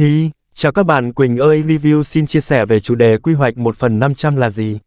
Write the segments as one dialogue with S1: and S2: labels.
S1: Hi, chào các bạn, Quỳnh ơi review xin chia sẻ về chủ đề quy hoạch 1 phần 500 là gì?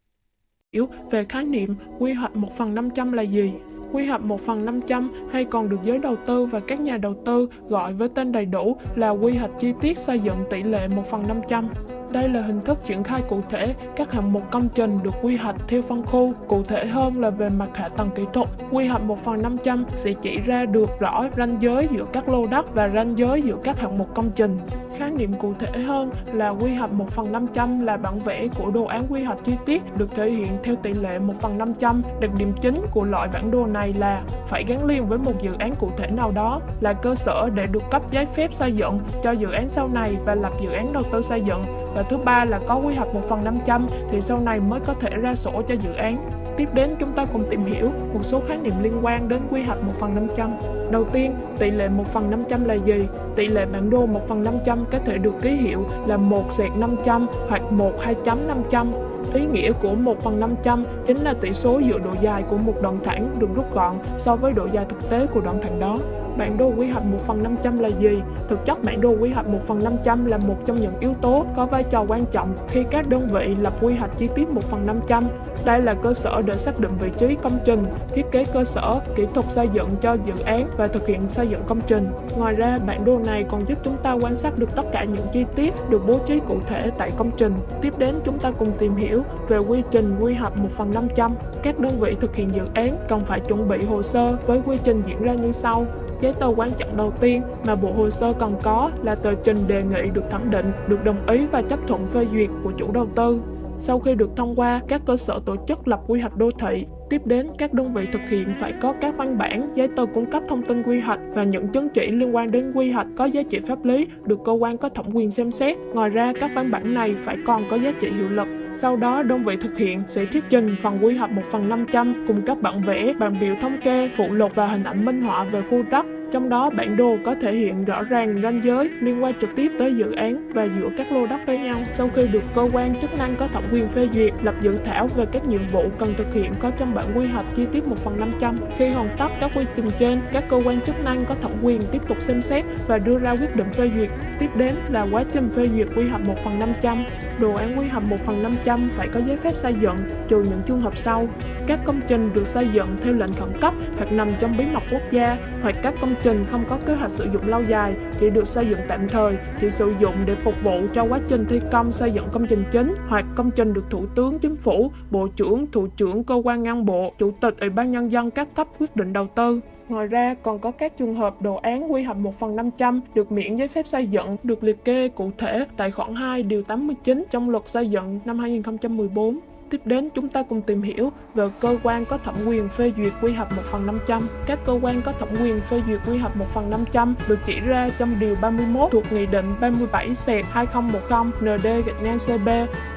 S2: hiểu về khái niệm quy hoạch 1 phần 500 là gì. Quy hoạch 1 phần 500 hay còn được giới đầu tư và các nhà đầu tư gọi với tên đầy đủ là quy hoạch chi tiết xây dựng tỷ lệ 1 phần 500. Đây là hình thức triển khai cụ thể các hạng mục công trình được quy hoạch theo phân khu, cụ thể hơn là về mặt hạ tầng kỹ thuật. Quy hoạch 1 phần 500 sẽ chỉ ra được rõ ranh giới giữa các lô đất và ranh giới giữa các hạng mục công trình. Khái niệm cụ thể hơn là quy hoạch 1 phần 500 là bản vẽ của đồ án quy hoạch chi tiết được thể hiện theo tỷ lệ 1 phần 500. Đặc điểm chính của loại bản đồ này là phải gắn liền với một dự án cụ thể nào đó, là cơ sở để được cấp giấy phép xây dựng cho dự án sau này và lập dự án đầu tư xây dựng. Và thứ ba là có quy hoạch 1 phần 500 thì sau này mới có thể ra sổ cho dự án. Tiếp đến chúng ta cùng tìm hiểu một số khái niệm liên quan đến quy hoạch 1 phần 500. Đầu tiên, tỷ lệ 1 phần 500 là gì? Tỷ lệ bản đồ 1 phần 500 có thể được ký hiệu là 1 sẹt 500 hoặc 1 2 chấm 500. Ý nghĩa của 1 phần 500 chính là tỷ số giữa độ dài của một đoạn thẳng được rút gọn so với độ dài thực tế của đoạn thẳng đó. Bản đồ quy hoạch 1 phần 500 là gì? Thực chất bản đồ quy hoạch 1 phần 500 là một trong những yếu tố có vai trò quan trọng khi các đơn vị lập quy hoạch chi tiết 1 phần 500. Đây là cơ sở để xác định vị trí công trình, thiết kế cơ sở, kỹ thuật xây dựng cho dự án và thực hiện xây dựng công trình. Ngoài ra, bản đồ này còn giúp chúng ta quan sát được tất cả những chi tiết được bố trí cụ thể tại công trình. Tiếp đến chúng ta cùng tìm hiểu về quy trình quy hoạch 1 phần 500. Các đơn vị thực hiện dự án cần phải chuẩn bị hồ sơ với quy trình diễn ra như sau giấy tờ quan trọng đầu tiên mà bộ hồ sơ cần có là tờ trình đề nghị được thẩm định, được đồng ý và chấp thuận phê duyệt của chủ đầu tư. Sau khi được thông qua, các cơ sở tổ chức lập quy hoạch đô thị. Tiếp đến, các đơn vị thực hiện phải có các văn bản, giấy tờ cung cấp thông tin quy hoạch và những chứng chỉ liên quan đến quy hoạch có giá trị pháp lý được cơ quan có thẩm quyền xem xét. Ngoài ra, các văn bản này phải còn có giá trị hiệu lực. Sau đó, đơn vị thực hiện sẽ thuyết trình phần quy hoạch 1 phần 500 cùng các bản vẽ, bản biểu thống kê, phụ lục và hình ảnh minh họa về khu đất trong đó bản đồ có thể hiện rõ ràng ranh giới liên quan trực tiếp tới dự án và giữa các lô đất với nhau. Sau khi được cơ quan chức năng có thẩm quyền phê duyệt, lập dự thảo về các nhiệm vụ cần thực hiện có trong bản quy hoạch chi tiết 1 phần 500. Khi hoàn tất các quy trình trên, các cơ quan chức năng có thẩm quyền tiếp tục xem xét và đưa ra quyết định phê duyệt. Tiếp đến là quá trình phê duyệt quy hoạch 1 phần 500. Đồ án quy hoạch 1 phần 500 phải có giấy phép xây dựng, trừ những trường hợp sau. Các công trình được xây dựng theo lệnh khẩn cấp hoặc nằm trong bí mật quốc gia, hoặc các công trình không có kế hoạch sử dụng lâu dài, chỉ được xây dựng tạm thời, chỉ sử dụng để phục vụ cho quá trình thi công xây dựng công trình chính, hoặc công trình được Thủ tướng Chính phủ, Bộ trưởng, Thủ trưởng cơ quan ngang bộ, Chủ tịch Ủy ban Nhân dân các cấp quyết định đầu tư. Ngoài ra, còn có các trường hợp đồ án quy hoạch 1 phần 500 được miễn giấy phép xây dựng được liệt kê cụ thể tại khoản 2 điều 89 trong luật xây dựng năm 2014. Tiếp đến chúng ta cùng tìm hiểu về cơ quan có thẩm quyền phê duyệt quy hoạch 1 phần 500. Các cơ quan có thẩm quyền phê duyệt quy hoạch 1 phần 500 được chỉ ra trong điều 31 thuộc Nghị định 37 sệt 2010 ND gạch ngang CB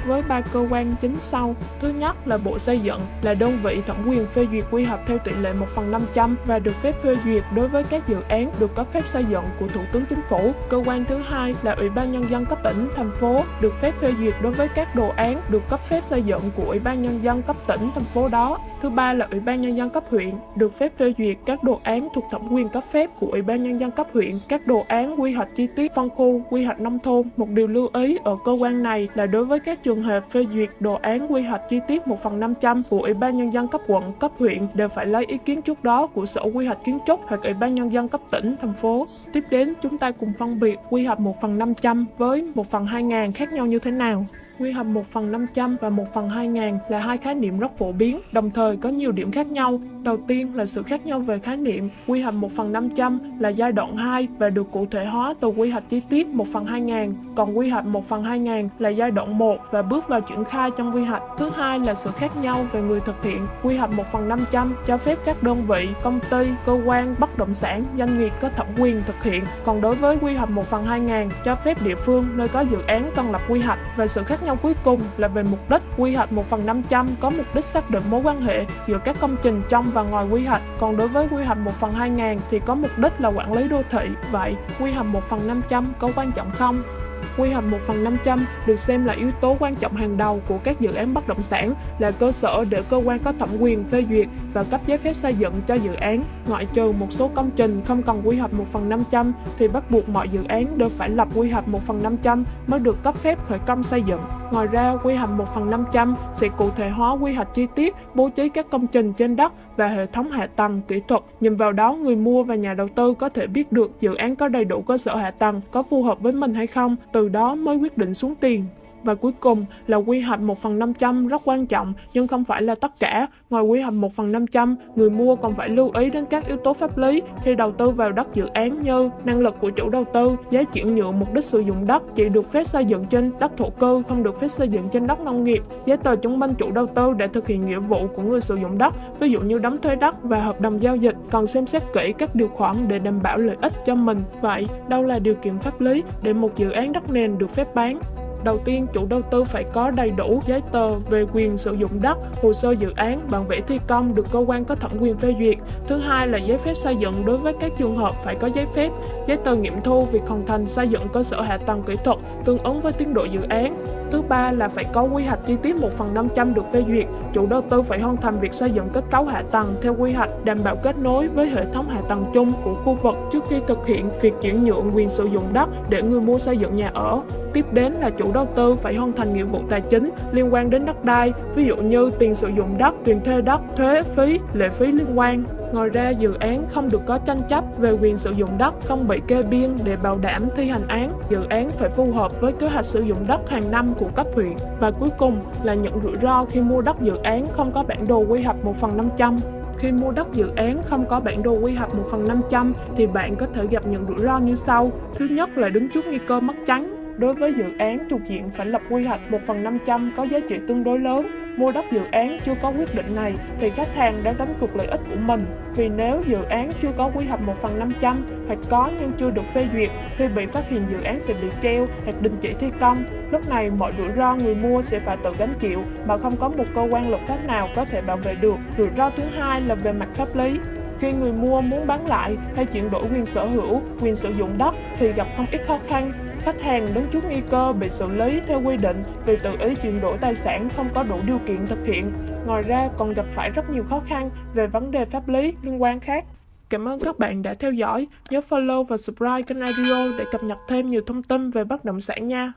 S2: với ba cơ quan chính sau. Thứ nhất là Bộ Xây dựng là đơn vị thẩm quyền phê duyệt quy hoạch theo tỷ lệ 1 phần 500 và được phép phê duyệt đối với các dự án được cấp phép xây dựng của Thủ tướng Chính phủ. Cơ quan thứ hai là Ủy ban Nhân dân cấp tỉnh, thành phố được phép phê duyệt đối với các đồ án được cấp phép xây dựng của Ủy ban Nhân dân cấp tỉnh, thành phố đó. Thứ ba là Ủy ban Nhân dân cấp huyện được phép phê duyệt các đồ án thuộc thẩm quyền cấp phép của Ủy ban Nhân dân cấp huyện, các đồ án quy hoạch chi tiết phân khu, quy hoạch nông thôn. Một điều lưu ý ở cơ quan này là đối với các trường hợp phê duyệt đồ án quy hoạch chi tiết 1 phần 500 của Ủy ban Nhân dân cấp quận, cấp huyện đều phải lấy ý kiến trước đó của Sở Quy hoạch Kiến trúc hoặc Ủy ban Nhân dân cấp tỉnh, thành phố. Tiếp đến, chúng ta cùng phân biệt quy hoạch 1 phần 500 với 1 phần 2000 khác nhau như thế nào. Quy hoạch 1 phần 500 và 1 phần ngàn là hai khái niệm rất phổ biến, đồng thời có nhiều điểm khác nhau. Đầu tiên là sự khác nhau về khái niệm. Quy hoạch 1 phần 500 là giai đoạn 2 và được cụ thể hóa từ quy hoạch chi tiết 1 phần 2000. Còn quy hoạch 1 phần 2000 là giai đoạn 1 và bước vào triển khai trong quy hoạch. Thứ hai là sự khác nhau về người thực hiện. Quy hoạch 1 phần 500 cho phép các đơn vị, công ty, cơ quan, bất động sản, doanh nghiệp có thẩm quyền thực hiện. Còn đối với quy hoạch 1 phần 2000 cho phép địa phương nơi có dự án cần lập quy hoạch và sự khác nhau cuối cùng là về mục đích. Quy hoạch 1 phần 500 có mục đích xác định mối quan hệ giữa các công trình trong và ngoài quy hoạch. Còn đối với quy hoạch 1 phần 2000 thì có mục đích là quản lý đô thị. Vậy, quy hoạch 1 phần 500 có quan trọng không? quy hoạch 1 phần 500 được xem là yếu tố quan trọng hàng đầu của các dự án bất động sản, là cơ sở để cơ quan có thẩm quyền phê duyệt và cấp giấy phép xây dựng cho dự án. Ngoại trừ một số công trình không cần quy hoạch 1 phần 500 thì bắt buộc mọi dự án đều phải lập quy hoạch 1 phần 500 mới được cấp phép khởi công xây dựng. Ngoài ra, quy hoạch 1 phần 500 sẽ cụ thể hóa quy hoạch chi tiết, bố trí các công trình trên đất và hệ thống hạ tầng, kỹ thuật. Nhìn vào đó, người mua và nhà đầu tư có thể biết được dự án có đầy đủ cơ sở hạ tầng, có phù hợp với mình hay không, từ đó mới quyết định xuống tiền. Và cuối cùng là quy hoạch 1 phần 500 rất quan trọng nhưng không phải là tất cả. Ngoài quy hoạch 1 phần 500, người mua còn phải lưu ý đến các yếu tố pháp lý khi đầu tư vào đất dự án như năng lực của chủ đầu tư, giá chuyển nhượng mục đích sử dụng đất chỉ được phép xây dựng trên đất thổ cư, không được phép xây dựng trên đất nông nghiệp, giấy tờ chứng minh chủ đầu tư để thực hiện nghĩa vụ của người sử dụng đất, ví dụ như đóng thuế đất và hợp đồng giao dịch, cần xem xét kỹ các điều khoản để đảm bảo lợi ích cho mình. Vậy, đâu là điều kiện pháp lý để một dự án đất nền được phép bán? Đầu tiên, chủ đầu tư phải có đầy đủ giấy tờ về quyền sử dụng đất, hồ sơ dự án, bản vẽ thi công được cơ quan có thẩm quyền phê duyệt. Thứ hai là giấy phép xây dựng đối với các trường hợp phải có giấy phép, giấy tờ nghiệm thu việc hoàn thành xây dựng cơ sở hạ tầng kỹ thuật tương ứng với tiến độ dự án. Thứ ba là phải có quy hoạch chi tiết 1 phần 500 được phê duyệt. Chủ đầu tư phải hoàn thành việc xây dựng kết cấu hạ tầng theo quy hoạch, đảm bảo kết nối với hệ thống hạ tầng chung của khu vực trước khi thực hiện việc chuyển nhượng quyền sử dụng đất để người mua xây dựng nhà ở. Tiếp đến là chủ đầu tư phải hoàn thành nghĩa vụ tài chính liên quan đến đất đai, ví dụ như tiền sử dụng đất, tiền thuê đất, thuế, phí, lệ phí liên quan. Ngoài ra, dự án không được có tranh chấp về quyền sử dụng đất, không bị kê biên để bảo đảm thi hành án. Dự án phải phù hợp với kế hoạch sử dụng đất hàng năm của cấp huyện. Và cuối cùng là những rủi ro khi mua đất dự án không có bản đồ quy hoạch 1 phần 500. Khi mua đất dự án không có bản đồ quy hoạch 1 phần 500 thì bạn có thể gặp những rủi ro như sau. Thứ nhất là đứng trước nguy cơ mất trắng. Đối với dự án thuộc diện phải lập quy hoạch 1 phần 500 có giá trị tương đối lớn, mua đất dự án chưa có quyết định này thì khách hàng đã đánh cược lợi ích của mình. Vì nếu dự án chưa có quy hoạch 1 phần 500 hoặc có nhưng chưa được phê duyệt thì bị phát hiện dự án sẽ bị treo hoặc đình chỉ thi công. Lúc này mọi rủi ro người mua sẽ phải tự gánh chịu mà không có một cơ quan luật pháp nào có thể bảo vệ được. Rủi ro thứ hai là về mặt pháp lý. Khi người mua muốn bán lại hay chuyển đổi quyền sở hữu, quyền sử dụng đất thì gặp không ít khó khăn khách hàng đứng trước nguy cơ bị xử lý theo quy định vì tự ý chuyển đổi tài sản không có đủ điều kiện thực hiện. Ngoài ra còn gặp phải rất nhiều khó khăn về vấn đề pháp lý liên quan khác. Cảm ơn các bạn đã theo dõi. Nhớ follow và subscribe kênh audio để cập nhật thêm nhiều thông tin về bất động sản nha.